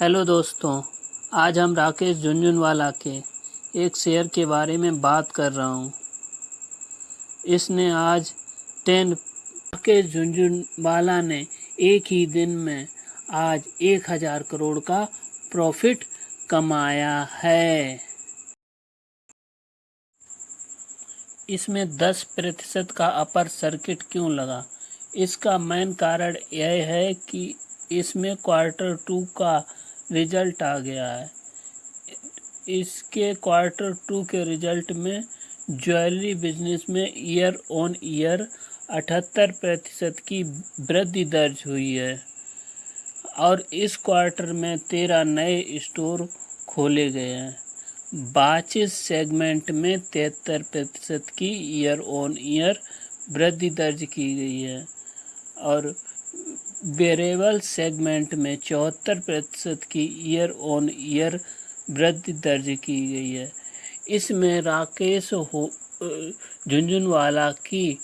Hello दोस्तों, आज हम राकेश झुंझुनवाला के एक शेयर के बारे में बात कर रहा हूँ। इसने आज टेन राकेश झुंझुनवाला ने एक ही दिन में आज एक हज़ार करोड़ का प्रॉफिट कमाया है। इसमें दस प्रतिशत का अपर सर्किट क्यों लगा? इसका मेन कारण यह है कि इसमें क्वार्टर टू का रिज़ल्ट आ गया है। इसके क्वार्टर टू के रिज़ल्ट में ज्वेलरी बिज़नेस में ईयर ऑन ईयर अठहत्तर प्रतिशत की वृद्धि दर्ज हुई है और इस क्वार्टर में तेरह नए स्टोर खोले गए हैं। बाचिस सेगमेंट में तिहत्तर प्रतिशत की ईयर ऑन ईयर वृद्धि दर्ज की गई है और वेरेबल सेगमेंट में चौहत्तर प्रतिशत की ईयर ऑन ईयर वृद्धि दर्ज की गई है। इसमें राकेश हो झुंझुनवाला की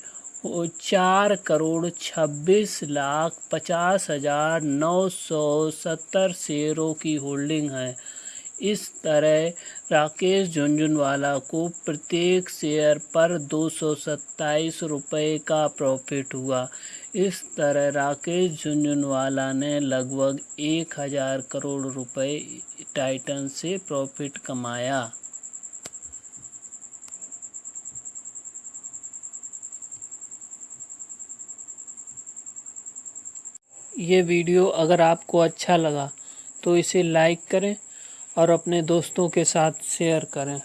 चार करोड़ छब्बीस लाख पचास हज़ार नौ सौ सत्तर शेयरों की होल्डिंग है। इस तरह राकेश झुंझुनवाला को प्रत्येक शेयर पर दो सौ सत्ताईस रुपये का प्रॉफिट हुआ। इस तरह राकेश झुंझुनवाला ने लगभग एक हज़ार करोड़ रुपए टाइटन से प्रॉफिट कमाया। ये वीडियो अगर आपको अच्छा लगा तो इसे लाइक करें और अपने दोस्तों के साथ शेयर करें।